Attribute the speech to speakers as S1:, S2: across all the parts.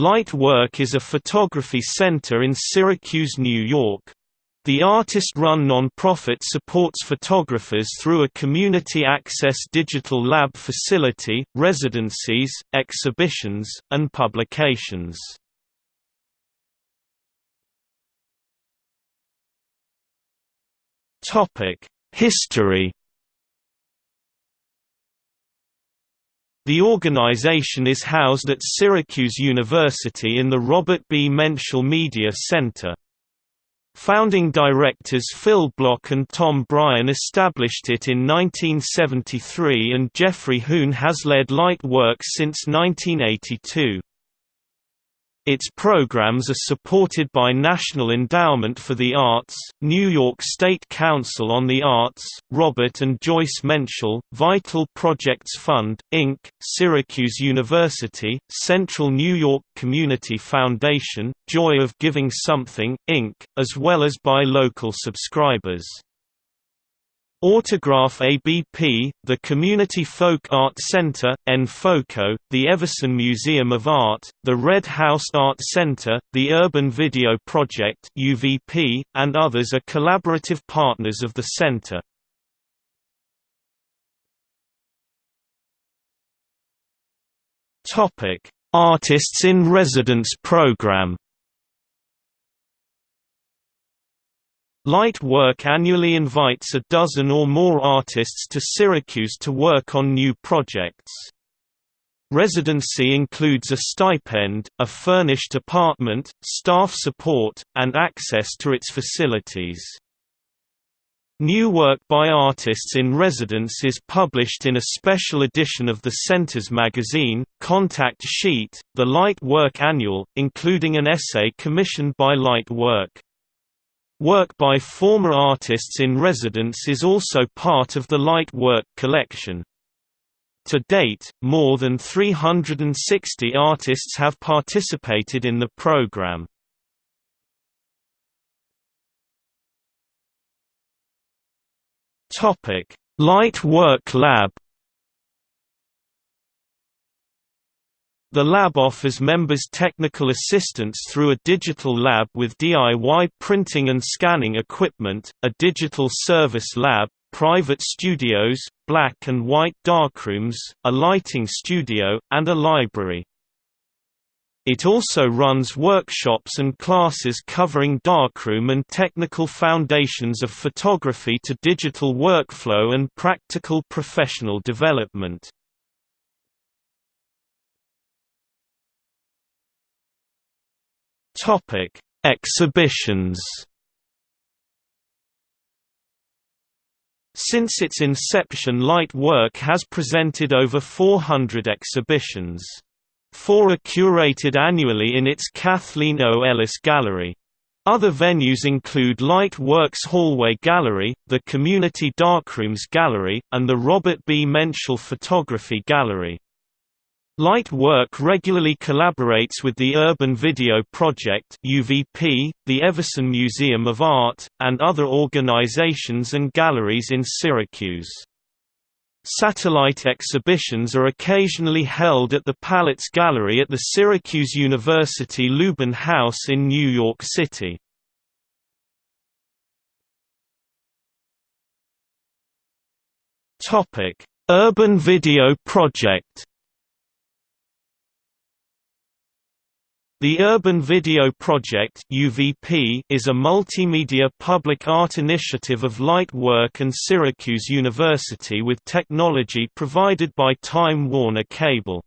S1: Light Work is a photography center in Syracuse, New York. The artist-run non-profit supports photographers through a community access digital lab facility, residencies, exhibitions, and publications. History The organization is housed at Syracuse University in the Robert B. Menschel Media Center. Founding directors Phil Block and Tom Bryan established it in 1973 and Jeffrey Hoone has led Light Work since 1982. Its programs are supported by National Endowment for the Arts, New York State Council on the Arts, Robert and Joyce Menschel, Vital Projects Fund, Inc., Syracuse University, Central New York Community Foundation, Joy of Giving Something, Inc., as well as by local subscribers. Autograph ABP, the Community Folk Art Center, NFOCO, the Everson Museum of Art, the Red House Art Center, the Urban Video Project UVP, and others are collaborative partners of the center. Artists in Residence program Light Work annually invites a dozen or more artists to Syracuse to work on new projects. Residency includes a stipend, a furnished apartment, staff support, and access to its facilities. New work by artists in residence is published in a special edition of the Center's magazine, Contact Sheet, the Light Work Annual, including an essay commissioned by Light Work. Work by former artists in residence is also part of the Light Work collection. To date, more than 360 artists have participated in the program. Light Work Lab The lab offers members technical assistance through a digital lab with DIY printing and scanning equipment, a digital service lab, private studios, black and white darkrooms, a lighting studio, and a library. It also runs workshops and classes covering darkroom and technical foundations of photography to digital workflow and practical professional development. Topic: Exhibitions. Since its inception Light Work has presented over 400 exhibitions. Four are curated annually in its Kathleen O. Ellis Gallery. Other venues include Light Works Hallway Gallery, the Community Darkrooms Gallery, and the Robert B. Menschel Photography Gallery. Light Work regularly collaborates with the Urban Video Project UVP, the Everson Museum of Art, and other organizations and galleries in Syracuse. Satellite exhibitions are occasionally held at the Palitz Gallery at the Syracuse University Lubin House in New York City. Urban Video Project The Urban Video Project UVP is a multimedia public art initiative of Light Work and Syracuse University with technology provided by Time Warner Cable.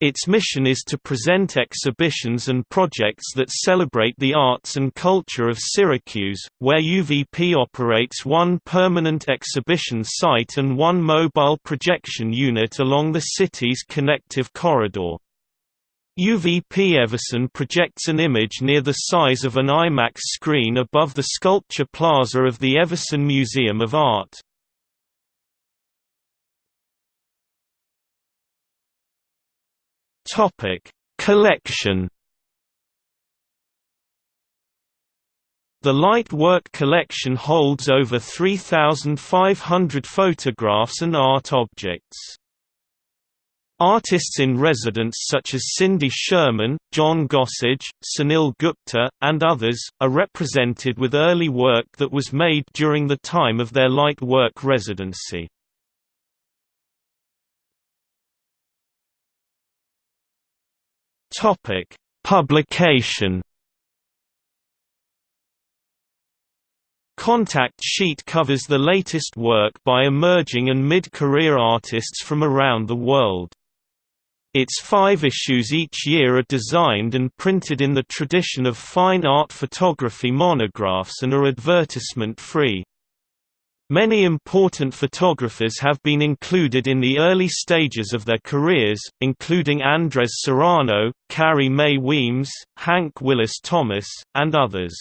S1: Its mission is to present exhibitions and projects that celebrate the arts and culture of Syracuse, where UVP operates one permanent exhibition site and one mobile projection unit along the city's connective corridor. UVP Everson projects an image near the size of an IMAX screen above the sculpture plaza of the Everson Museum of Art. Topic: Collection. The Light Work collection holds over 3,500 photographs and art objects. Artists in residence such as Cindy Sherman, John Gossage, Sunil Gupta, and others, are represented with early work that was made during the time of their light work residency. Publication Contact Sheet covers the latest work by emerging and mid-career artists from around the world. Its five issues each year are designed and printed in the tradition of fine art photography monographs and are advertisement-free. Many important photographers have been included in the early stages of their careers, including Andres Serrano, Carrie Mae Weems, Hank Willis Thomas, and others.